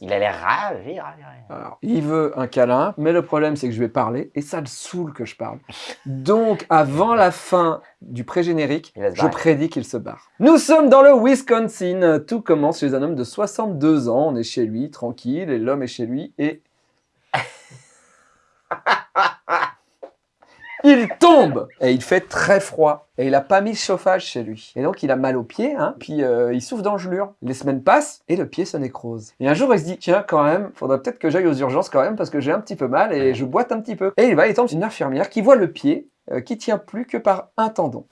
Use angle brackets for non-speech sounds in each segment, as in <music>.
Il a l'air ravi, ravi, ravi. Alors, il veut un câlin, mais le problème c'est que je vais parler et ça le saoule que je parle. Donc, avant la fin du pré-générique, je prédis qu'il se barre. Nous sommes dans le Wisconsin. Tout commence chez un homme de 62 ans. On est chez lui, tranquille, et l'homme est chez lui et... Il tombe et il fait très froid et il a pas mis de chauffage chez lui. Et donc il a mal au pied, hein, puis euh, il souffre d'engelure. Les semaines passent et le pied se nécrose. Et un jour il se dit tiens quand même, faudrait peut-être que j'aille aux urgences quand même parce que j'ai un petit peu mal et je boite un petit peu. Et il va, il tombe une infirmière qui voit le pied euh, qui tient plus que par un tendon.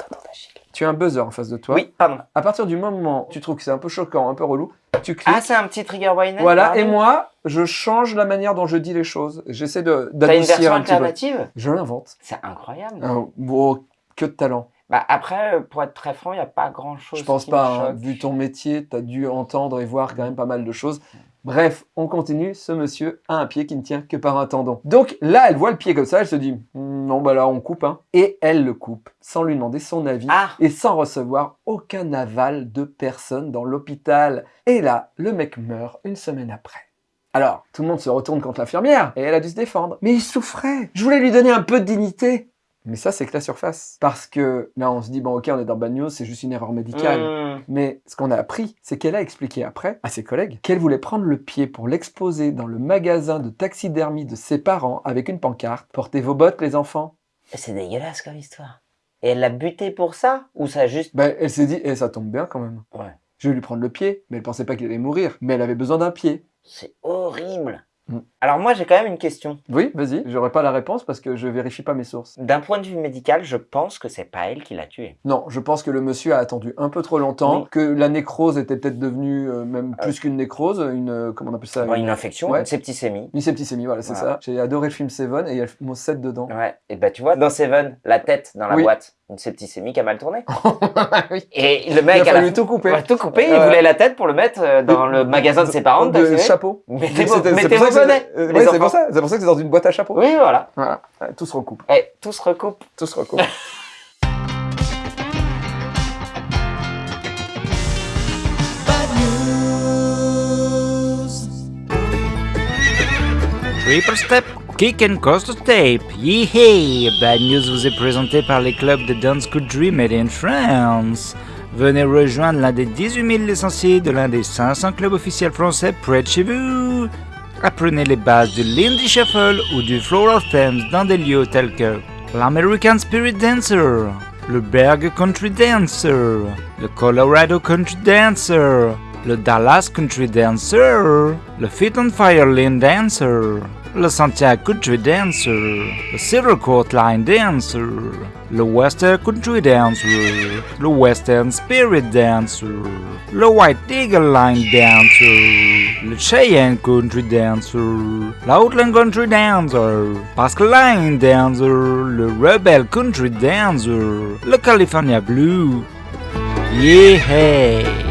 Tu as un buzzer en face de toi. Oui, pardon. À partir du moment où tu trouves que c'est un peu choquant, un peu relou, tu cliques. Ah, c'est un petit trigger warning voilà, et moi, je change la manière dont je dis les choses. J'essaie une d'adoucir version un petit peu. alternative? Je l'invente. C'est incroyable. Ah, bon, que de talent. Bah, après, euh, pour être très franc, il n'y a pas grand-chose Je pense qui pas, me hein. vu ton métier, tu as dû entendre et voir quand même pas mal de choses. Bref, on continue. Ce monsieur a un pied qui ne tient que par un tendon. Donc là, elle voit le pied comme ça, elle se dit Hmm, non, bah là, on coupe. Hein. Et elle le coupe sans lui demander son avis Ah, et sans recevoir aucun aval de personne dans l'hôpital. Et là, le mec meurt une semaine après. Alors, tout le monde se retourne contre l'infirmière et elle a dû se défendre. Mais il souffrait. Je voulais lui donner un peu de dignité. Mais ça, c'est que la surface. Parce que là, on se dit, bon, ok, on est dans Bad News, c'est juste une erreur médicale. hmm. Mais ce qu'on a appris, c'est qu'elle a expliqué après à ses collègues qu'elle voulait prendre le pied pour l'exposer dans le magasin de taxidermie de ses parents avec une pancarte. Portez vos bottes, les enfants. C'est dégueulasse comme histoire. Et elle l'a buté pour ça Ou ça a juste... Ben, elle s'est dit, eh, ça tombe bien quand même. Ouais. Je vais lui prendre le pied, mais elle pensait pas qu'il allait mourir. Mais elle avait besoin d'un pied. C'est horrible. Hmm. Alors moi, j'ai quand même une question. Oui, vas-y. J'aurai pas la réponse parce que je vérifie pas mes sources. D'un point de vue médical, je pense que c'est pas elle qui l'a tué. Non, je pense que le monsieur a attendu un peu trop longtemps, Oui. que la nécrose était peut-être devenue euh, même plus qu'une nécrose, une euh, comment on appelle ça Bon, une infection, Ouais. une septicémie. Une septicémie, voilà, c'est Voilà. ça. J'ai adoré le film Seven et il y a le mot 7 dedans. Ouais. Et bah tu vois, dans Seven, la tête dans la Oui. boîte, une septicémie qui a mal tourné. <laughs> oui. Et le Il mec a la fallu tout couper. Ouais, tout coupé, il Euh, voulait la tête pour le mettre euh, dans le magasin de ses parents. de chapeau. <laughs> Mettez vos, mettez bonnets, c'est- euh, c'est pour ça. C'est pour ça que c'est dans une boîte à chapeau. Oui, voilà. Voilà. Ouais, tout se recoupe. Et tout se recoupe. Tout se recoupe. Triple <laughs> Step, Kick and Coast Tape. Yehey! Bad News vous est présenté par les clubs de Dance Country Made in France. Venez rejoindre l'un des 18 000 licenciés de l'un des 500 clubs officiels français près de chez vous. Apprenez les bases du Lindy Shuffle ou du Floral Themes dans des lieux tels que l'American Spirit Dancer, le Berg Country Dancer, le Colorado Country Dancer, le Dallas Country Dancer, le Fit on Fire Line Dancer, le Santiago Country Dancer, le Silver Court Line Dancer, le Western Country Dancer, le Western Spirit Dancer, le White Eagle Line Dancer, le Cheyenne Country Dancer, l'Outland Country Dancer, Basque Line Dancer, le Rebel Country Dancer, le California Blue. Yeah!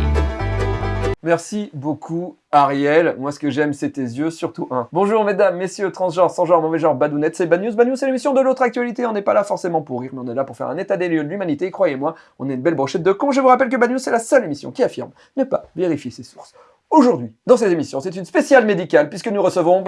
Merci beaucoup, Ariel. Moi, ce que j'aime, c'est tes yeux, surtout un. Bonjour, mesdames, messieurs, transgenres, sans genre, mauvais genre, badounettes, c'est Bad News. Bad News, c'est l'émission de l'autre actualité. On n'est pas là forcément pour rire, mais on est là pour faire un état des lieux de l'humanité. Croyez-moi, on est une belle brochette de cons. Je vous rappelle que Bad News, c'est la seule émission qui affirme ne pas vérifier ses sources. Aujourd'hui, dans cette émission, c'est une spéciale médicale, puisque nous recevons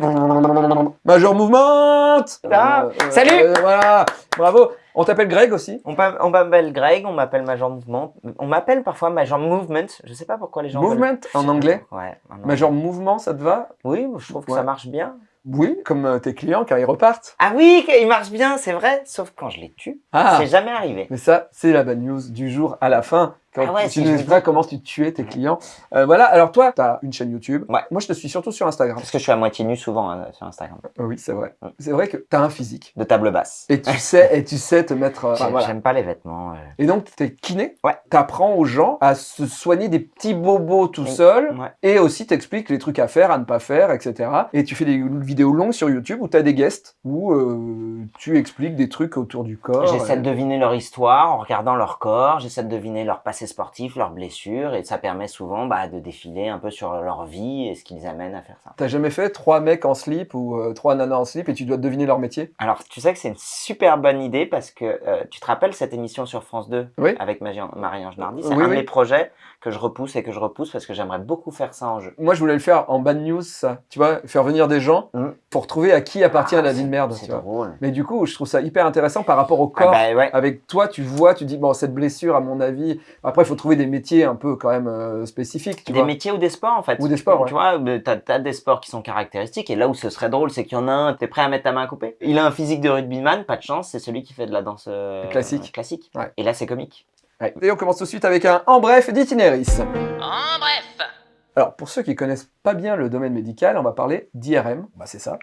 Major Movement Ah, salut euh, Voilà, bravo On t'appelle Greg aussi On m'a- on m'appelle Greg, on m'appelle Major Mouvement. On m'appelle parfois Major Movement. Je sais pas pourquoi les gens. Movement, veulent- en anglais Ouais. en anglais. Major Mouvement, ça te va Oui, je trouve que Ouais. ça marche bien. Oui, comme euh, tes clients quand ils repartent. Ah oui, il marche bien, c'est vrai. Sauf quand je les tue, Ah c'est jamais arrivé. Mais ça, c'est la bad news du jour à la fin. Quand Ah ouais, tu nous dis. comment tu tuais tes clients. Euh, voilà, alors toi, tu as une chaîne YouTube. Ouais. Moi, je te suis surtout sur Instagram. Parce que je suis à moitié nu souvent hein, sur Instagram. Euh, oui, c'est vrai. Ouais. C'est vrai que tu as un physique. De table basse. Et tu <laughs> sais, et tu sais te mettre... euh, enfin, J'aime voilà. pas les vêtements. euh. Et donc, tu es kiné. Ouais. Tu apprends aux gens à se soigner des petits bobos tout Oui. seul. Ouais. Et aussi, t'expliques les trucs à faire, à ne pas faire, etc. Et tu fais des vidéos longues sur YouTube où tu as des guests, où euh, tu expliques des trucs autour du corps. J'essaie de deviner leur histoire en regardant leur corps. J'essaie de deviner leur passé ces sportifs, leurs blessures, et ça permet souvent bah, de défiler un peu sur leur vie et ce qui les amène à faire ça. T'as jamais fait trois mecs en slip ou euh, trois nanas en slip et tu dois deviner leur métier? Alors, tu sais que c'est une super bonne idée parce que euh, tu te rappelles cette émission sur France 2 Oui. avec Marie-Ange Nardi C'est Oui, un oui. de mes projets que je repousse et que je repousse parce que j'aimerais beaucoup faire ça en jeu. Moi, je voulais le faire en bad news, ça. Tu vois, faire venir des gens Mm. pour trouver à qui appartient Ah, la vie de merde. C'est drôle. Mais du coup, je trouve ça hyper intéressant par rapport au Ah corps. bah ouais. Avec toi, tu vois, tu dis, bon, cette blessure, à mon avis. Après, il faut trouver des métiers un peu quand même euh, spécifiques. Tu Des vois. métiers ou des sports en fait. Ou des sports, ouais. Tu vois, tu as, des sports qui sont caractéristiques et là où ce serait drôle, c'est qu'il y en a un, t'es prêt à mettre ta main à couper? Il a un physique de rugbyman, pas de chance, c'est celui qui fait de la danse euh, Classique. classique. Ouais. Et là, c'est comique. Ouais. Et on commence tout de suite avec un en bref d'itinéris. En bref. Alors, pour ceux qui connaissent pas bien le domaine médical, on va parler d'IRM. Bah, c'est ça.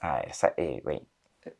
Ah, ça, et oui.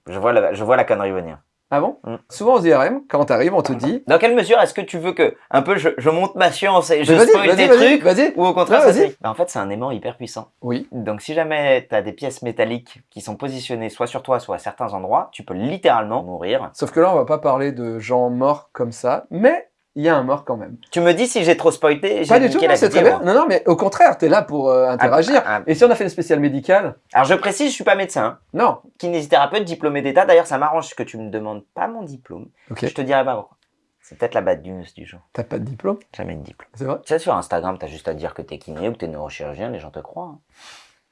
Je vois la, je vois la connerie venir. Ah bon Mm. Souvent aux IRM, quand t'arrives, on te dit. Dans quelle mesure est-ce que tu veux que, un peu, je, je monte ma science et je spoil des trucs vas-y. ou au contraire, Ouais, vas-y. Bah, En fait, c'est un aimant hyper puissant. Oui. Donc, si jamais tu as des pièces métalliques qui sont positionnées soit sur toi, soit à certains endroits, tu peux littéralement mourir. Sauf que là, on va pas parler de gens morts comme ça, mais il y a un mort quand même. Tu me dis si j'ai trop spoilé, j'ai Pas du tout, c'est très bien. Non, non, mais au contraire, t'es là pour euh, interagir. Ah, ah, Et si on a fait une spéciale médicale? Alors, je précise, je suis pas médecin. hein. Non. Kinésithérapeute, diplômé d'État. D'ailleurs, ça m'arrange que tu me demandes pas mon diplôme. Je te dirai pas pourquoi. C'est peut-être la bad news du jour. T'as pas de diplôme, Jamais de diplôme. c'est vrai? Tu sais, sur Instagram, t'as juste à dire que t'es kiné ou que t'es neurochirurgien, les gens te croient. hein.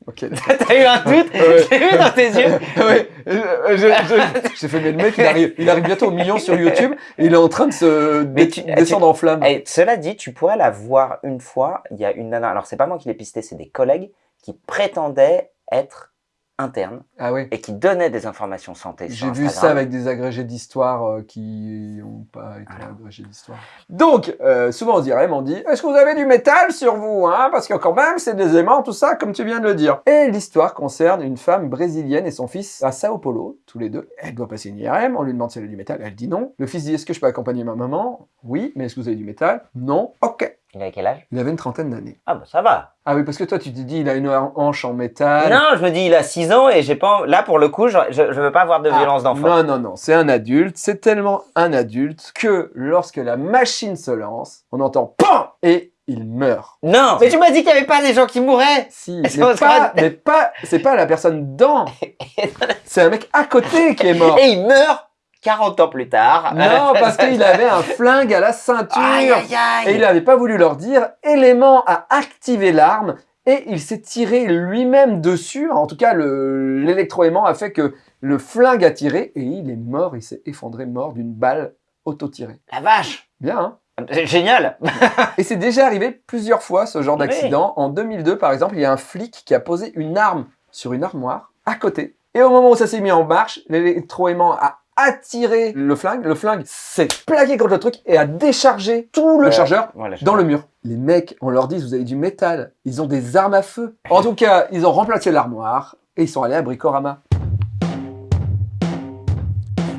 Ok. <laughs> T'as eu un doute Ouais. <laughs> J'ai vu dans tes yeux ouais, euh, j'ai fait, mais le mec, il arrive, il arrive bientôt au million sur YouTube et il est en train de se dé- tu- descendre en flamme. Et cela dit, tu pourrais la voir une fois. Il y a une nana, alors c'est pas moi qui l'ai pisté, c'est des collègues qui prétendaient être internes Ah oui. et qui donnaient des informations santé. J'ai vu ça avec des agrégés d'histoire euh, qui n'ont pas été agrégés d'histoire. Donc, euh, souvent aux IRM, on dit Est-ce que vous avez du métal sur vous hein? Parce que quand même, c'est des aimants, tout ça, comme tu viens de le dire. Et l'histoire concerne une femme brésilienne et son fils à Sao Paulo, tous les deux. Elle doit passer une IRM, on lui demande si elle a du métal, elle dit non. Le fils dit Est-ce que je peux accompagner ma maman? Oui, mais est-ce que vous avez du métal? Non. Ok. Il avait quel âge? Il avait une trentaine d'années. Ah bah ça va. Ah oui, parce que toi, tu te dis Il a une hanche en métal. Non, je me dis, il a 6 ans et j'ai pas. Là, pour le coup, je, je, je veux pas avoir de Ah, violence d'enfant. Non, non, non, c'est un adulte. C'est tellement un adulte que lorsque la machine se lance, on entend PAM et il meurt. Non Mais tu m'as dit qu'il y avait pas des gens qui mouraient Si, mais pas, mais pas, c'est pas la personne dans. <laughs> C'est un mec à côté qui est mort. Et il meurt 40 ans plus tard. Non, parce <laughs> qu'il avait un flingue à la ceinture. Aïe, aïe, aïe Et il n'avait pas voulu leur dire. Élément a activé l'arme et il s'est tiré lui-même dessus. En tout cas, le- l'électroaimant a fait que le flingue a tiré et il est mort. Il s'est effondré mort d'une balle auto-tirée. La vache Bien, hein? Génial Et c'est déjà arrivé plusieurs fois ce genre Oui. d'accident. En 2002, par exemple, il y a un flic qui a posé une arme sur une armoire à côté. Et au moment où ça s'est mis en marche, l'électroaimant a attiré le flingue. Le flingue s'est plaqué contre le truc et a déchargé tout le chargeur Voilà, dans le mur. Les mecs, on leur dit, vous avez du métal. Ils ont des armes à feu. En tout cas, ils ont remplacé l'armoire et ils sont allés à Bricorama.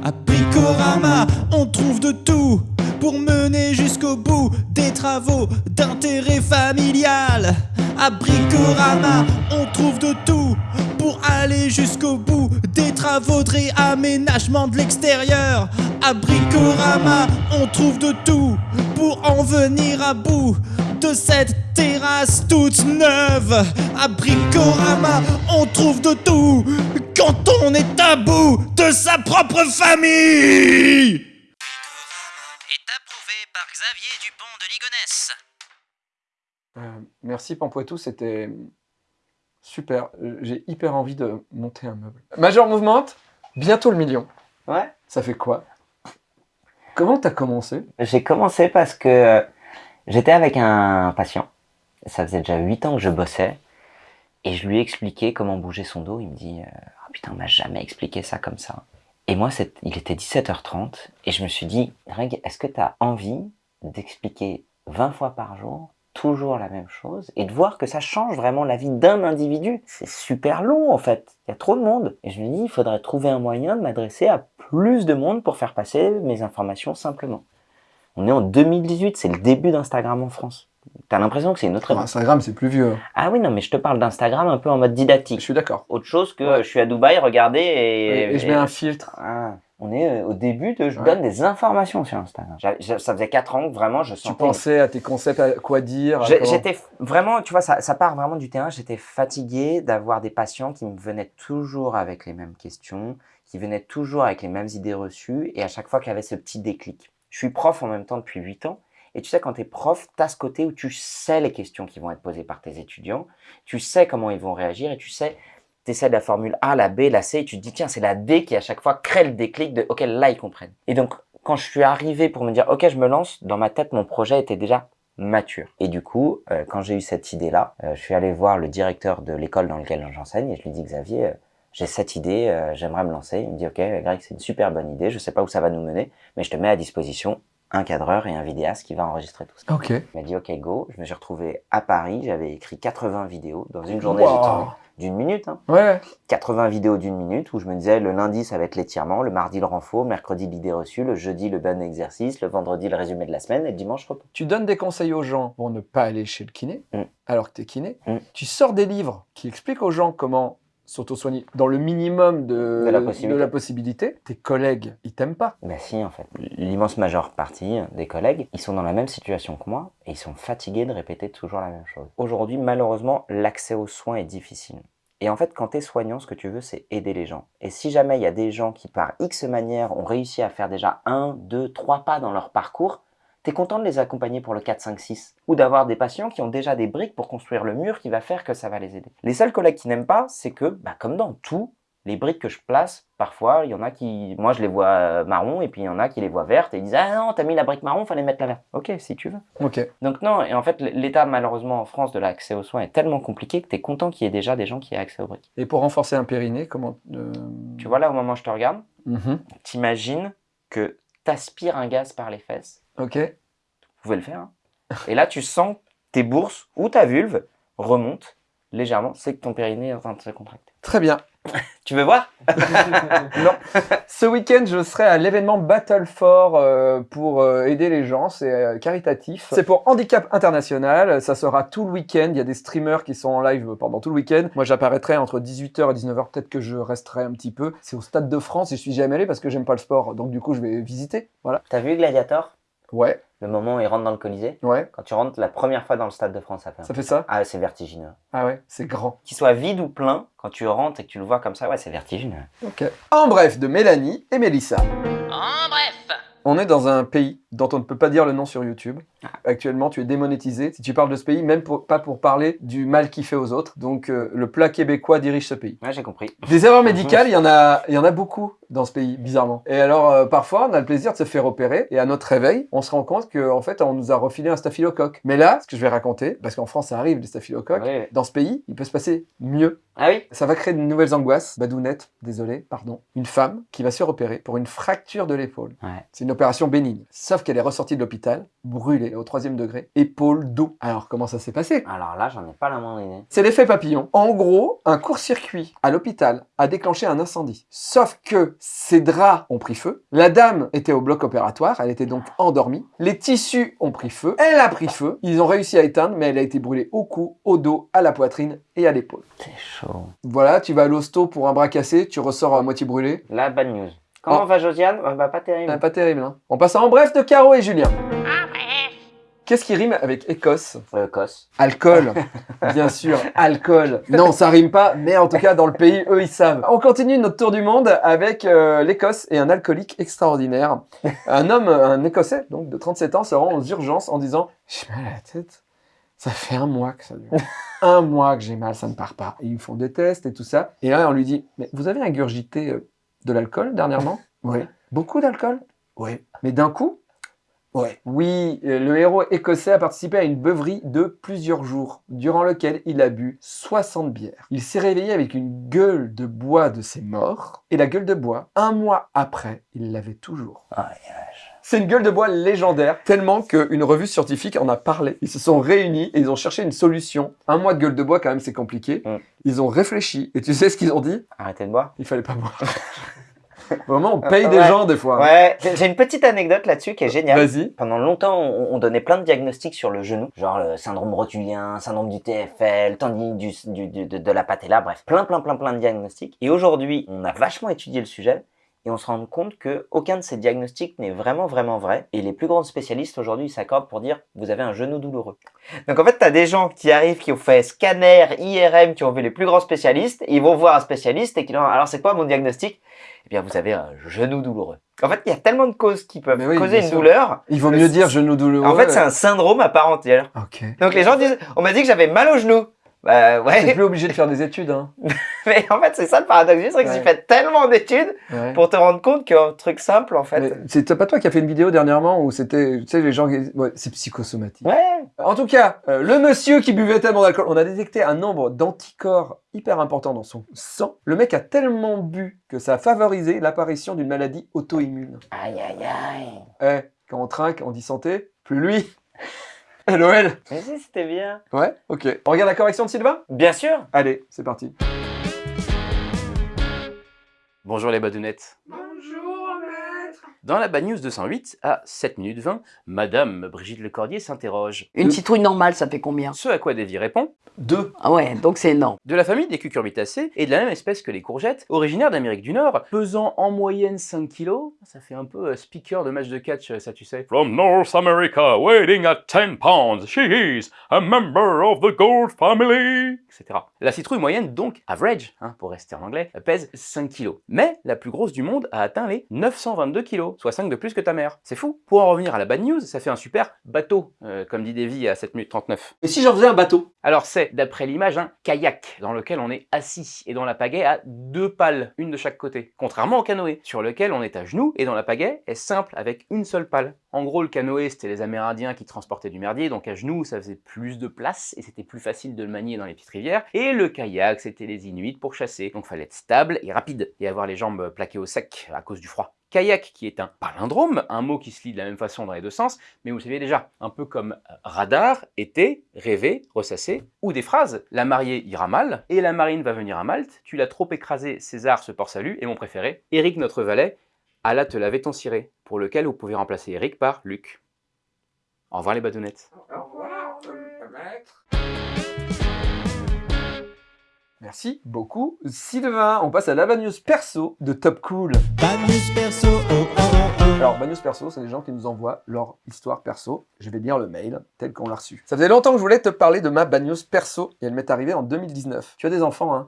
À Bricorama, on trouve de tout pour mener jusqu'au bout des travaux d'intérêt familial. À Bricorama, on trouve de tout pour aller jusqu'au bout des travaux de réaménagement de l'extérieur. À Bricorama, on trouve de tout pour en venir à bout de cette terrasse toute neuve. À Bricorama, on trouve de tout quand on est à bout de sa propre famille. Est approuvé par Xavier Dupont de Ligonnès. Euh, merci Pampoitou, c'était super. Euh, J'ai hyper envie de monter un meuble. Major Movement, bientôt le million. Ouais. Ça fait quoi? Comment t'as commencé? J'ai commencé parce que euh, j'étais avec un patient. Ça faisait déjà 8 ans que je bossais. Et je lui ai expliqué comment bouger son dos. Il me dit Ah Putain, on m'a jamais expliqué ça comme ça. Et moi, il était 17h30. Et je me suis dit Greg, est-ce que tu as envie d'expliquer 20 fois par jour toujours la même chose et de voir que ça change vraiment la vie d'un individu C'est super long en fait. Il y a trop de monde. Et je me dis Il faudrait trouver un moyen de m'adresser à plus de monde pour faire passer mes informations simplement. On est en 2018, c'est le début d'Instagram en France. T'as l'impression que c'est une autre époque. Instagram, c'est plus vieux. Ah oui, non, mais je te parle d'Instagram un peu en mode didactique. Je suis d'accord. Autre chose que Ouais. je suis à Dubaï, regardez et... Et, et je mets un filtre. Ah. On est euh, au début de je Ouais. donne des informations sur Instagram. Ça faisait 4 ans que vraiment je Tu sentais. pensais à tes concepts, à quoi dire J'étais vraiment, tu vois, ça, ça part vraiment du terrain. J'étais fatigué d'avoir des patients qui me venaient toujours avec les mêmes questions, qui venaient toujours avec les mêmes idées reçues, et à chaque fois qu'il y avait ce petit déclic. Je suis prof en même temps depuis 8 ans, et tu sais, quand tu es prof, tu as ce côté où tu sais les questions qui vont être posées par tes étudiants, tu sais comment ils vont réagir, et tu sais, tu essaies de la formule A, la B, la C, et tu te dis, tiens, c'est la D qui à chaque fois crée le déclic de, ok, là, ils comprennent. Et donc, quand je suis arrivé pour me dire, ok, je me lance, dans ma tête, mon projet était déjà mature. Et du coup, euh, quand j'ai eu cette idée-là, euh, je suis allé voir le directeur de l'école dans laquelle j'enseigne et je lui dis Xavier, euh, j'ai cette idée, j'aimerais me lancer. Il me dit ok, Greg, c'est une super bonne idée, je sais pas où ça va nous mener, mais je te mets à disposition un cadreur et un vidéaste qui va enregistrer tout ça. Ok. Il m'a dit ok go, je me suis retrouvé à Paris, j'avais écrit 80 vidéos dans une journée, Wow. j'ai tourné d'une minute, hein. Ouais. 80 vidéos d'une minute où je me disais le lundi ça va être l'étirement, le mardi le renfort, mercredi l'idée reçue, le jeudi le bon exercice, le vendredi le résumé de la semaine et le dimanche repos. Tu donnes des conseils aux gens pour ne pas aller chez le kiné, Mm. alors que tu es kiné. Mm. Tu sors des livres qui expliquent aux gens comment s'auto-soigner dans le minimum de, De la possibilité. la possibilité. Tes collègues, ils t'aiment pas. Ben si, en fait. L'immense majeure partie des collègues, ils sont dans la même situation que moi et ils sont fatigués de répéter toujours la même chose. Aujourd'hui, malheureusement, l'accès aux soins est difficile. Et en fait, quand tu es soignant, ce que tu veux, c'est aider les gens. Et si jamais il y a des gens qui, par X manière, ont réussi à faire déjà un, deux, trois pas dans leur parcours, tu es content de les accompagner pour le 4, 5, 6. Ou d'avoir des patients qui ont déjà des briques pour construire le mur qui va faire que ça va les aider. Les seuls collègues qui n'aiment pas, c'est que, bah, comme dans tout, les briques que je place, parfois, il y en a qui, moi je les vois euh, marron et puis il y en a qui les voient vertes et ils disent ah non t'as mis la brique marron, fallait mettre la verte. Ok si tu veux. Ok. Donc non et en fait l'état malheureusement en France de l'accès aux soins est tellement compliqué que t'es content qu'il y ait déjà des gens qui aient accès aux briques. Et pour renforcer un périnée, comment euh, Tu vois là au moment où je te regarde, mhm. t'imagines que t'aspires un gaz par les fesses. Ok. Vous pouvez le faire. hein. Et là tu sens tes bourses ou ta vulve remonte légèrement, c'est que ton périnée est en train de se contracter. Très bien. <laughs> Tu veux voir? <laughs> Non. Ce week-end, je serai à l'événement Battle for euh, pour euh, aider les gens. C'est euh, caritatif. C'est pour Handicap International. Ça sera tout le week-end. Il y a des streamers qui sont en live pendant tout le week-end. Moi, j'apparaîtrai entre 18h et 19h. Peut-être que je resterai un petit peu. C'est au Stade de France et je suis jamais allé parce que j'aime pas le sport. Donc, du coup, je vais visiter. Voilà. T'as vu Gladiator? Ouais, Le moment où il rentre dans le Colisée ouais. Quand tu rentres la première fois dans le Stade de France, ça fait un Ça fait ça? Ah, c'est vertigineux. Ah ouais, c'est grand. Qu'il soit vide ou plein, quand tu rentres et que tu le vois comme ça, ouais, c'est vertigineux. Ok. En bref, de Mélanie et Mélissa. En bref. On est dans un pays dont on ne peut pas dire le nom sur YouTube. Ah. Actuellement, tu es démonétisé si tu parles de ce pays, même pour- pas pour parler du mal qu'il fait aux autres. Donc, euh, le plat québécois dirige ce pays. Ouais, j'ai compris. Des erreurs <laughs> médicales, il y en a, il y en a beaucoup dans ce pays, bizarrement. Et alors, euh, parfois, on a le plaisir de se faire opérer, et à notre réveil, on se rend compte qu'en fait, on nous a refilé un staphylocoque. Mais là, ce que je vais raconter, parce qu'en France, ça arrive, les staphylocoques, dans ce pays, il peut se passer mieux. Ah oui Ça va créer de nouvelles angoisses. Badounette, désolé, pardon. Une femme qui va se faire opérer pour une fracture de l'épaule. Ouais. C'est une opération bénigne. Sauf qu'elle est ressortie de l'hôpital, brûlée au troisième degré, épaule, dos. Alors, comment ça s'est passé? Alors là, j'en ai pas la moindre idée. c'est l'effet papillon. En gros, un court-circuit à l'hôpital a déclenché un incendie. Sauf que ses draps ont pris feu. La dame était au bloc opératoire, elle était donc endormie. Les tissus ont pris feu, elle a pris feu. Ils ont réussi à éteindre, mais elle a été brûlée au cou, au dos, à la poitrine et à l'épaule. C'est chaud. Voilà, tu vas à l'hosto pour un bras cassé, tu ressors à moitié brûlé. La bad news. Comment Oh. va Josiane? Bah, bah, pas terrible. Ah, pas terrible, hein. On passe en bref de Caro et Julien. Qu'est-ce qui rime avec Écosse? Euh, Cos. Alcool, <laughs> bien sûr, alcool. Non, ça rime pas, mais en tout cas, dans le pays, eux, ils savent. On continue notre tour du monde avec euh, l'Écosse et un alcoolique extraordinaire. Un homme, un Écossais, donc de 37 ans, se rend aux urgences en disant « J'ai mal à la tête, ça fait un mois que ça dure. un mois que j'ai mal, ça ne part pas. » ils font des tests et tout ça. Et là, on lui dit « Mais vous avez ingurgité euh, de l'alcool dernièrement <laughs> ?»« Oui. Beaucoup d'alcool ?»« Oui. Mais d'un coup ?» Ouais. Oui, euh, le héros écossais a participé à une beuverie de plusieurs jours, durant lequel il a bu 60 bières. Il s'est réveillé avec une gueule de bois de ses morts, et la gueule de bois, un mois après, il l'avait toujours. Ah, C'est une gueule de bois légendaire, tellement qu'une revue scientifique en a parlé. Ils se sont réunis et ils ont cherché une solution. Un mois de gueule de bois, quand même, c'est compliqué. Mm. Ils ont réfléchi, et tu sais ce qu'ils ont dit? Arrêtez de boire. Il fallait pas boire. <laughs> Vraiment, on paye des Ouais. gens des fois. Ouais, j'ai une petite anecdote là-dessus qui est géniale. Vas-y. Pendant longtemps, on, on donnait plein de diagnostics sur le genou, genre le syndrome rotulien, syndrome du TFL, du, du- du- de, de la patella, bref, plein, plein, plein, plein de diagnostics. Et aujourd'hui, on a vachement étudié le sujet et on se rend compte que aucun de ces diagnostics n'est vraiment vraiment vrai. Et les plus grands spécialistes aujourd'hui s'accordent pour dire vous avez un genou douloureux. Donc en fait, tu as des gens qui arrivent, qui ont fait scanner, IRM, qui ont vu les plus grands spécialistes, et ils vont voir un spécialiste et qui leur disent alors c'est quoi mon diagnostic? Eh bien vous avez un genou douloureux. En fait, il y a tellement de causes qui peuvent oui, causer une sûr. douleur. Il vaut mieux dire genou douloureux. En fait, c'est un syndrome à part entière. Ok. Donc les gens disent on m'a dit que j'avais mal au genou. Bah T'es ouais, plus obligé de faire des études, hein. <laughs> mais en fait c'est ça le paradoxe, c'est que Ouais. tu fais tellement d'études Ouais. pour te rendre compte qu'un truc simple en fait. C'est pas toi qui as fait une vidéo dernièrement où c'était, tu sais, les gens qui... Ouais, c'est psychosomatique. Ouais. En tout cas, euh, le monsieur qui buvait tellement d'alcool, on a détecté un nombre d'anticorps hyper important dans son sang. Le mec a tellement bu que ça a favorisé l'apparition d'une maladie auto-immune. Aïe aïe aïe. Eh, quand on trinque, on dit santé, plus lui. <laughs> LOL. Mais si c'était bien. Ouais, ok. On regarde la correction de Sylvain? Bien sûr. Allez, c'est parti. Bonjour les badounettes. Bonjour. Dans la Bad News 208, à 7 minutes 20, Madame Brigitte Lecordier s'interroge. Une citrouille normale, ça fait combien? Ce à quoi Davy répond Deux. Ah ouais, donc c'est énorme. De la famille des cucurbitacées et de la même espèce que les courgettes, originaires d'Amérique du Nord, pesant en moyenne 5 kilos, ça fait un peu euh, speaker de match de catch, euh, ça tu sais. From North America, weighing at 10 pounds, she is a member of the gold family. etc. La citrouille moyenne, donc average, hein, pour rester en anglais, pèse 5 kilos. Mais la plus grosse du monde a atteint les 922 soit 5 de plus que ta mère. C'est fou. Pour en revenir à la bad news, ça fait un super bateau, euh, comme dit Davy à 7 minutes 39. Et si j'en faisais un bateau? Alors c'est, d'après l'image, un kayak dans lequel on est assis et dont la pagaie a deux pales, une de chaque côté. Contrairement au canoë, sur lequel on est à genoux et dont la pagaie est simple avec une seule pale. En gros, le canoë, c'était les Amérindiens qui transportaient du merdier, donc à genoux, ça faisait plus de place et c'était plus facile de le manier dans les petites rivières. Et le kayak, c'était les Inuits pour chasser, donc fallait être stable et rapide et avoir les jambes plaquées au sec à cause du froid. Kayak qui est un palindrome, un mot qui se lit de la même façon dans les deux sens, mais vous le saviez déjà, un peu comme euh, radar, été, rêver, ressasser, ou des phrases. La mariée ira mal, et la marine va venir à Malte, tu l'as trop écrasé, César se porte salut, et mon préféré, Eric notre valet, alla te laver ton ciré, pour lequel vous pouvez remplacer Eric par Luc. Au revoir les badounettes. Merci beaucoup, Sylvain. On passe à la Bad News perso de Top Cool. Bad news perso, oh oh oh oh. Alors, Bad News perso, c'est les gens qui nous envoient leur histoire perso. Je vais lire le mail tel qu'on l'a reçu. Ça faisait longtemps que je voulais te parler de ma Bad News perso et elle m'est arrivée en 2019. Tu as des enfants, hein?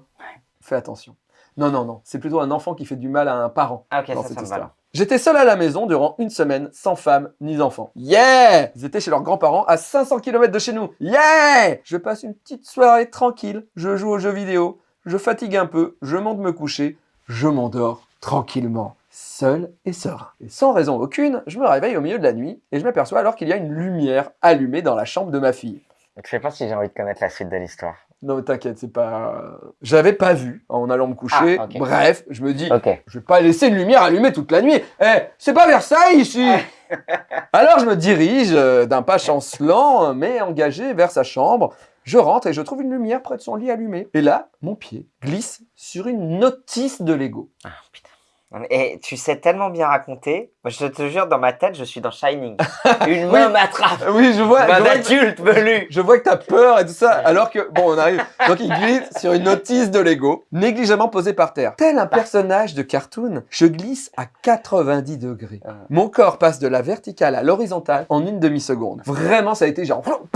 Fais attention. Non, non, non. C'est plutôt un enfant qui fait du mal à un parent. Ah, ok, dans ça, cette ça me histoire. J'étais seul à la maison durant une semaine, sans femme ni enfant. Yeah Ils étaient chez leurs grands-parents à 500 km de chez nous. Yeah Je passe une petite soirée tranquille, je joue aux jeux vidéo, je fatigue un peu, je monte me coucher, je m'endors tranquillement, seul et serein. Et sans raison aucune, je me réveille au milieu de la nuit et je m'aperçois alors qu'il y a une lumière allumée dans la chambre de ma fille. Je sais pas si j'ai envie de connaître la suite de l'histoire. Non mais t'inquiète, c'est pas... J'avais pas vu en allant me coucher. Ah. Bref, je me dis, Ok. je vais pas laisser une lumière allumée toute la nuit. Eh, c'est pas Versailles ici <laughs> Alors je me dirige euh, d'un pas chancelant, mais engagé vers sa chambre. Je rentre et je trouve une lumière près de son lit allumée. Et là, mon pied glisse sur une notice de Lego. Ah, putain. Et tu sais tellement bien raconter. Moi, Je te jure, dans ma tête, je suis dans Shining. <laughs> Une main Oui. m'attrape. Oui, je vois, Main d'adulte velu. je vois que t'as peur et tout ça, alors que, bon, on arrive. Donc il glisse sur une notice de Lego, négligemment posée par terre. Tel un personnage de cartoon, je glisse à 90 degrés. Ah. Mon corps passe de la verticale à l'horizontale en une demi-seconde. Vraiment, ça a été genre... <laughs>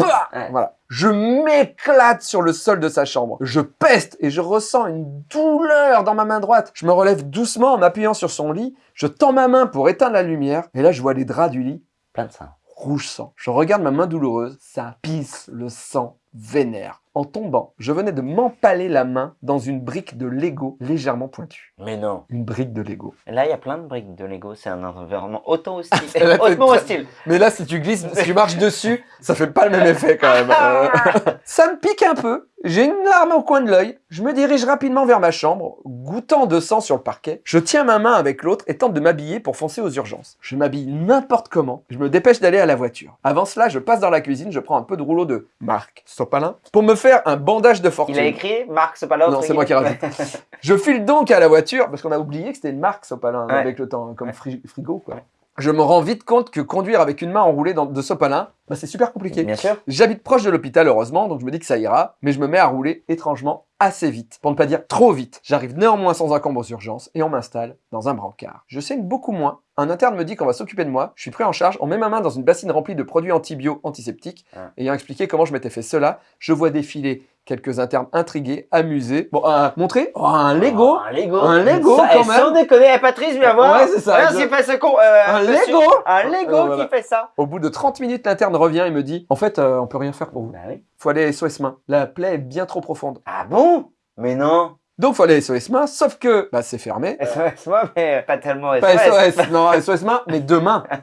Je m'éclate sur le sol de sa chambre. Je peste et je ressens une douleur dans ma main droite. Je me relève doucement en m'appuyant sur son lit. Je tends ma main pour éteindre la lumière. Et là, je vois les draps du lit Plein de ça. rouge sang. Je regarde ma main douloureuse. Ça pisse le sang vénère. En tombant, je venais de m'empaler la main dans une brique de Lego légèrement pointue. Mais non. Une brique de Lego. Là, il y a plein de briques de Lego. C'est un environnement autant <laughs> hostile. Là, hautement hostile. Mais là, si tu glisses, si tu marches dessus, ça fait pas le même effet quand même. <laughs> Ça me pique un peu. J'ai une larme au coin de l'œil. Je me dirige rapidement vers ma chambre, goûtant de sang sur le parquet. Je tiens ma main avec l'autre et tente de m'habiller pour foncer aux urgences. Je m'habille n'importe comment. Je me dépêche d'aller à la voiture. Avant cela, je passe dans la cuisine, je prends un peu de rouleau de Marc Sopalin pour me faire un bandage de fortune. Il a écrit Marc, là. Non, c'est moi qui rajoute. <laughs> Je file donc à la voiture, parce qu'on a oublié que c'était une marque Sopalin Ouais. avec le temps, comme fri- frigo quoi. Je me rends vite compte que conduire avec une main enroulée dans, de sopalin, bah, c'est super compliqué. Bien sûr. J'habite proche de l'hôpital, heureusement, donc je me dis que ça ira, mais je me mets à rouler étrangement assez vite, pour ne pas dire trop vite. J'arrive néanmoins sans encombre aux urgences et on m'installe dans un brancard. Je saigne beaucoup moins. Un interne me dit qu'on va s'occuper de moi. Je suis pris en charge. On met ma main dans une bassine remplie de produits antibio antiseptiques. Ah. Ayant expliqué comment je m'étais fait cela, je vois défiler quelques internes intrigués, amusés. Bon, un, montrer oh, un Lego. Oh, un Lego. Un Lego, Ça, quand même. Sans déconner, eh, Patrice, viens voir. Ouais, c'est ça, Regarde exact. ce qu'il fait ce con. euh, Un. Lego. Un Lego Euh, voilà. qui fait ça. Au bout de 30 minutes, l'interne revient et me dit En fait, euh, on peut rien faire pour vous. Bah oui. Faut aller SOS main. La plaie est bien trop profonde. Ah bon? Mais non. Donc, faut aller à SOS main, sauf que bah, c'est fermé. SOS, mais pas tellement SOS. Pas SOS, non, SOS main, mais demain. <laughs>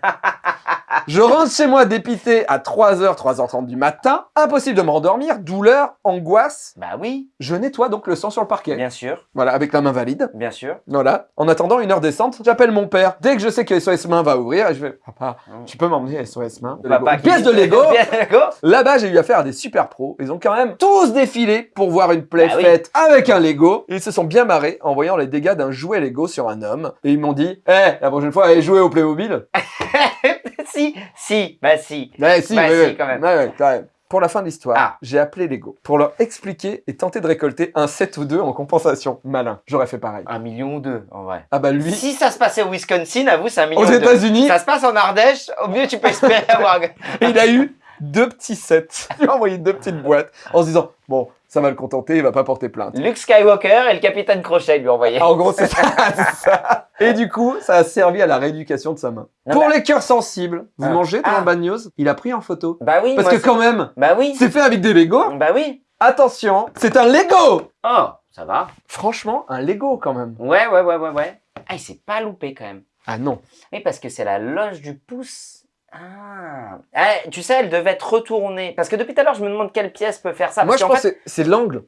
Je rentre chez moi dépité à 3h, 3h30 du matin. Impossible de me rendormir, douleur, angoisse. Bah oui, Je nettoie donc le sang sur le parquet. bien sûr, Voilà, avec la main valide. bien sûr. Voilà. En attendant une heure descente, j'appelle mon père. Dès que je sais que SOS main va ouvrir, je vais Papa, tu peux m'emmener à SOS main? De. Papa Pièce de Lego <laughs> Pièce de Lego. Là-bas, j'ai eu affaire à des super pros. Ils ont quand même tous défilé pour voir une plaie Bah oui. faite avec un Lego. Ils se sont bien marrés en voyant les dégâts d'un jouet Lego sur un homme. Et ils m'ont dit, eh, la prochaine fois, allez jouer au Playmobil. <laughs> si, si, bah si. Ouais, si, Bah, ouais, si, ouais. quand même. Ouais, quand même. Pour la fin de l'histoire, Ah. j'ai appelé Lego pour leur expliquer et tenter de récolter un 7 ou 2 en compensation. Malin, j'aurais fait pareil. Un million ou deux, en vrai. Ah bah lui, Si ça se passait au Wisconsin, avoue, c'est un million aux ou deux. États-Unis, Ça se passe en Ardèche, au mieux tu peux espérer avoir. <laughs> il a eu deux petits sets. <laughs> Il m'a envoyé deux petites boîtes en se disant, bon, ça va le contenter, il va pas porter plainte. Luke Skywalker et le capitaine Crochet lui ont envoyé. En gros, c'est ça. <laughs> Et du coup, ça a servi à la rééducation de sa main. Non, Pour bah- les cœurs sensibles, vous Ah. mangez dans Ah. le Bad News, il a pris en photo. Bah oui, Parce que quand même, c'est- Bah oui. c'est fait avec des Lego. Bah oui. Attention, c'est un Lego Oh, ça va. Franchement, un Lego quand même. Ouais, ouais, ouais, ouais, ouais. Ah, il s'est pas loupé quand même. Ah non. Oui, parce que c'est la loge du pouce. Ah. Ah, tu sais, elle devait être retournée. Parce que depuis tout à l'heure, je me demande quelle pièce peut faire ça. Moi, Parce je pense que c'est- c'est l'angle.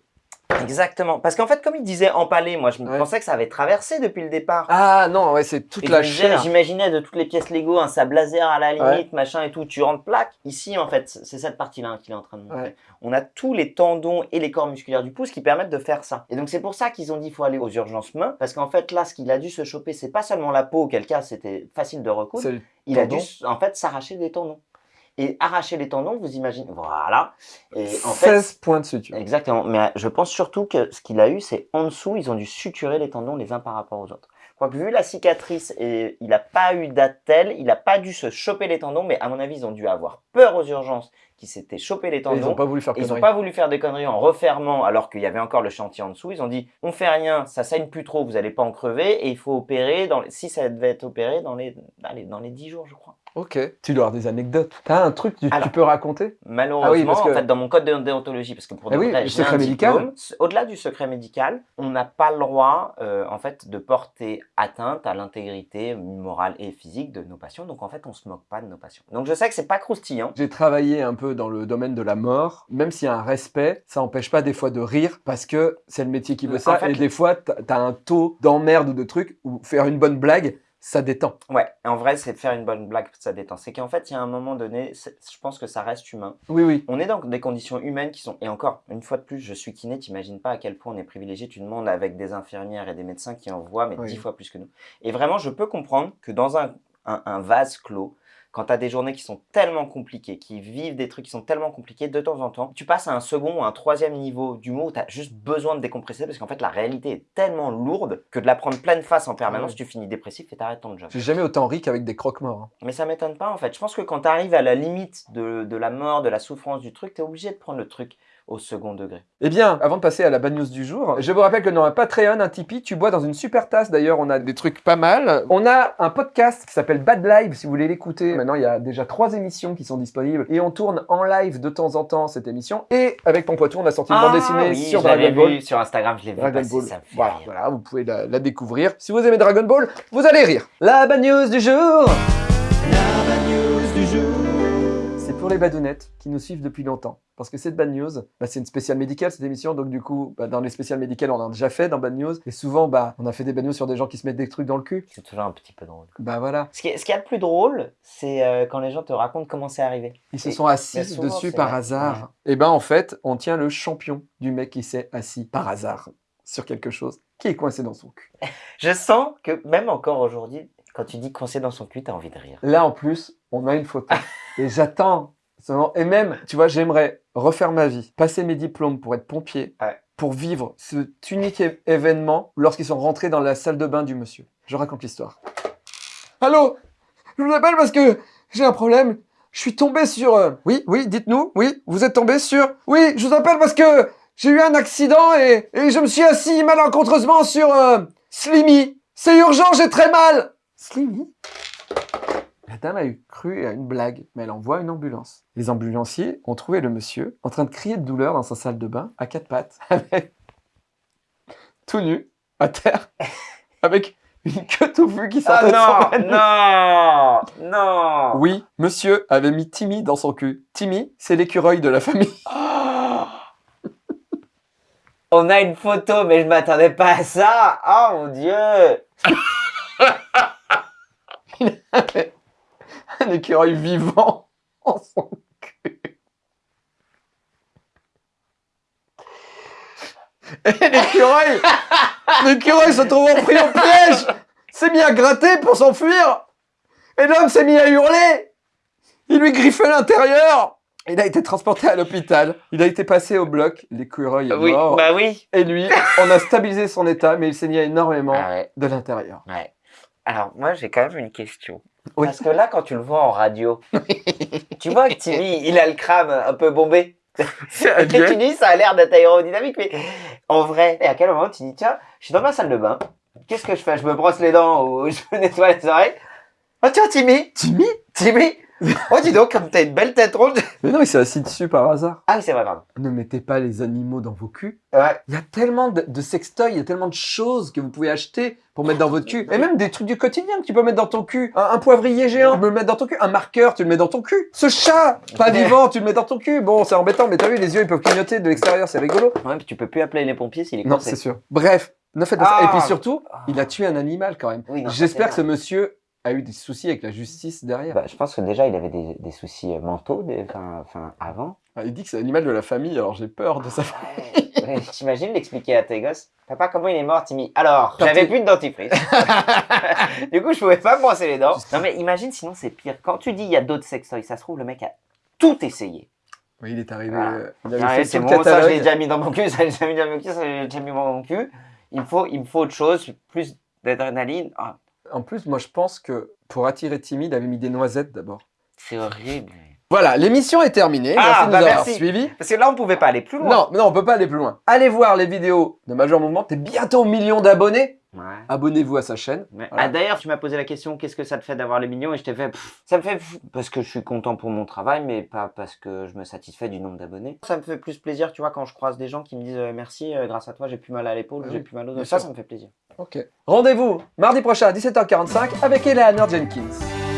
Exactement. Parce qu'en fait, comme il disait empalé, moi, je me Ouais. pensais que ça avait traversé depuis le départ. Ah non, ouais, c'est toute Et la chair. J'imaginais de toutes les pièces Lego, un sable laser à la limite, Ouais. machin et tout, tu rentres plaque. Ici, en fait, c'est cette partie-là hein, qu'il est en train de montrer. Ouais. On a tous les tendons et les corps musculaires du pouce qui permettent de faire ça. Et donc, c'est pour ça qu'ils ont dit qu'il faut aller aux urgences mains. Parce qu'en fait, là, ce qu'il a dû se choper, c'est pas seulement la peau, auquel cas c'était facile de recoudre. Il a dû, en fait, s'arracher des tendons. Et arracher les tendons, vous imaginez. Voilà. Et en fait, 16 points de suture. Exactement. Mais euh, je pense surtout que ce qu'il a eu, c'est en dessous, ils ont dû suturer les tendons les uns par rapport aux autres. Quoique, vu la cicatrice, et il n'a pas eu d'attel, il n'a pas dû se choper les tendons, mais à mon avis, ils ont dû avoir peur aux urgences qu'ils s'étaient chopé les Et tendons. Ils ont pas voulu faire Ils n'ont pas voulu faire des conneries en refermant alors qu'il y avait encore le chantier en dessous. Ils ont dit on fait rien, ça saigne plus trop, vous allez pas en crever et il faut opérer dans les... si ça devait être opéré dans les allez, dans les 10 jours je crois. Ok. Tu dois avoir des anecdotes. T'as un truc que tu, Alors. tu peux raconter? Malheureusement, Ah oui, parce que- en fait, dans mon code de déontologie, parce que pour de oui, vrai, le secret médical. au-delà du secret médical, on n'a pas le droit, euh, en fait, de porter atteinte à l'intégrité morale et physique de nos patients. Donc, en fait, on se moque pas de nos patients. Donc, je sais que c'est pas croustillant. J'ai travaillé un peu dans le domaine de la mort. Même s'il y a un respect, ça empêche pas des fois de rire parce que c'est le métier qui veut En ça. fait, et des fois, t'as t'as un taux d'emmerde ou de trucs où faire une bonne blague, ça détend. Ouais, en vrai, c'est de faire une bonne blague, ça détend. C'est qu'en fait, il y a un moment donné, je pense que ça reste humain. Oui, oui. On est dans des conditions humaines qui sont, et encore, une fois de plus, je suis kiné, t'imagines pas à quel point on est privilégié, tu demandes avec des infirmières et des médecins qui en voient, mais Oui. dix fois plus que nous. Et vraiment, je peux comprendre que dans un, un, un vase clos, quand tu as des journées qui sont tellement compliquées, qui vivent des trucs qui sont tellement compliqués, de temps en temps, tu passes à un second ou un troisième niveau d'humour où tu as juste besoin de décompresser parce qu'en fait, la réalité est tellement lourde que de la prendre pleine face en permanence, Ouais. tu finis dépressif et t'arrêtes ton job. J'ai jamais autant ri qu'avec des croque-morts. hein. Mais ça m'étonne pas en fait. Je pense que quand tu arrives à la limite de, de la mort, de la souffrance du truc, tu es obligé de prendre le truc au second degré. Eh bien, avant de passer à la bad news du jour, je vous rappelle que dans un Patreon, un Tipeee, tu bois dans une super tasse. D'ailleurs, on a des trucs pas mal. On a un podcast qui s'appelle Bad Live, si vous voulez l'écouter. Maintenant, il y a déjà trois émissions qui sont disponibles. Et on tourne en live de temps en temps cette émission. Et avec Pompouatou, on a sorti une bande dessinée Ah oui, sur Dragon Ball. vu sur Instagram, je l'ai vu Dragon Ball. ça me fait Voilà, rire. voilà, vous pouvez la, la découvrir. Si vous aimez Dragon Ball, vous allez rire. La bad news du jour La bad news du jour. C'est pour les badounettes qui nous suivent depuis longtemps. Parce que cette bad news, bah, c'est une spéciale médicale cette émission. Donc du coup, bah, dans les spéciales médicales, on en a déjà fait dans bad news. Et souvent, bah, on a fait des bad news sur des gens qui se mettent des trucs dans le cul. C'est toujours un petit peu drôle. Bah voilà. Ce qui est, ce qui est le plus drôle, c'est euh, quand les gens te racontent comment c'est arrivé. Ils se sont assis souvent, dessus c'est par vrai. hasard. Et ben en fait, on tient le champion du mec qui s'est assis par hasard sur quelque chose qui est coincé dans son cul. <laughs> Je sens que même encore aujourd'hui, Quand tu dis coincé dans son cul, t'as envie de rire. Là, en plus, on a une photo. <laughs> Et j'attends. Et même, tu vois, j'aimerais refaire ma vie, passer mes diplômes pour être pompier, Ouais. pour vivre cet unique événement lorsqu'ils sont rentrés dans la salle de bain du monsieur. Je raconte l'histoire. Allô? Je vous appelle parce que j'ai un problème. Je suis tombé sur... euh, Oui, oui, dites-nous. Oui, vous êtes tombé sur... Oui, je vous appelle parce que j'ai eu un accident et, et je me suis assis malencontreusement sur... euh, Slimmy. C'est urgent, j'ai très mal. Slimmy la dame a eu cru à une blague, mais elle envoie une ambulance. Les ambulanciers ont trouvé le monsieur en train de crier de douleur dans sa salle de bain à quatre pattes, <laughs> avec tout nu, à terre, <laughs> avec une queue touffue qui sortait de son Ah non Non Non Oui, monsieur avait mis Timmy dans son cul. Timmy, c'est l'écureuil de la famille. <laughs> On a une photo, mais je m'attendais pas à ça Oh mon dieu <laughs> Un écureuil vivant <laughs> en son cul. Et l'écureuil, l'écureuil <laughs> se trouvant pris au piège, s'est mis à gratter pour s'enfuir. Et l'homme s'est mis à hurler. Il lui griffait l'intérieur. Il a été transporté à l'hôpital. Il a été passé au bloc. L'écureuil est Oui, mort. bah oui Et lui, on a stabilisé son état, mais il saignait énormément Ah ouais, de l'intérieur. ouais. Alors, moi, j'ai quand même une question. Oui. Parce que là, quand tu le vois en radio, <laughs> tu vois que Timmy, il a le crâne un peu bombé. Et tu dis, ça a l'air d'être aérodynamique, mais en vrai, et à quel moment tu dis, tiens, je suis dans ma salle de bain, qu'est-ce que je fais? Je me brosse les dents ou <laughs> je me nettoie les oreilles. Oh tiens, Timmy. Timmy? Timmy Oh dis donc, comme t'as une belle tête ronde Mais non, il s'est assis dessus par hasard. Ah oui, c'est vrai, pardon. Ne mettez pas les animaux dans vos culs. Ouais. Il y a tellement de, de sextoys, il y a tellement de choses que vous pouvez acheter pour mettre dans votre cul. Et même des trucs du quotidien que tu peux mettre dans ton cul. Un, un poivrier géant, tu peux le mettre dans ton cul. Un marqueur, tu le mets dans ton cul. Ce chat, pas vivant, tu le mets dans ton cul. Bon, c'est embêtant, mais t'as vu, les yeux, ils peuvent clignoter de l'extérieur, c'est rigolo. Ouais, puis tu peux plus appeler les pompiers s'il est Non, coincé. c'est sûr. Bref, ne faites pas ça. Ah. Et puis surtout, il a tué un animal quand même. Oui, non, J'espère que ce monsieur a eu des soucis avec la justice derrière. Bah, je pense que déjà, il avait des, des soucis euh, mentaux, des- enfin, avant. Ah, il dit que c'est l'animal de la famille, alors j'ai peur de ça. Ouais, <laughs> T'imagines l'expliquer à tes gosses? Papa, comment il est mort, Timmy Alors, j'avais plus de dentifrice. <laughs> du coup, je pouvais pas me brosser les dents. Non, mais imagine, sinon, c'est pire. Quand tu dis il y a d'autres sextoys, ça se trouve, le mec a tout essayé. Oui, il est arrivé. Voilà. euh, Il avait Ah, fait tout ça, je catalogue. l'ai déjà mis dans mon cul, <laughs> ça, je l'ai déjà mis dans mon cul, ça, je l'ai déjà mis dans mon cul. Il me faut, il me faut autre chose, plus d'adrénaline. Ah, En plus, moi, je pense que pour attirer Timmy, il avait mis des noisettes d'abord. c'est horrible. Voilà, l'émission est terminée. Ah, merci de nous bah avoir merci. suivis. Parce que là, on pouvait pas aller plus loin. Non, mais non, on peut pas aller plus loin. Allez voir les vidéos de Major Mouvement. T'es bientôt au million d'abonnés. Ouais. Abonnez-vous à sa chaîne. Ouais. Voilà. Ah, D'ailleurs, tu m'as posé la question, qu'est-ce que ça te fait d'avoir les millions? Et je t'ai fait, pff, ça me fait pff, parce que je suis content pour mon travail, mais pas parce que je me satisfais du nombre d'abonnés. Ça me fait plus plaisir, tu vois, quand je croise des gens qui me disent euh, merci, euh, grâce à toi, j'ai plus mal à l'épaule, Ah j'ai plus mal au bien dos. Ça, ça me fait plaisir. Ok. Rendez-vous mardi prochain à 17h45 avec Eleanor Jenkins.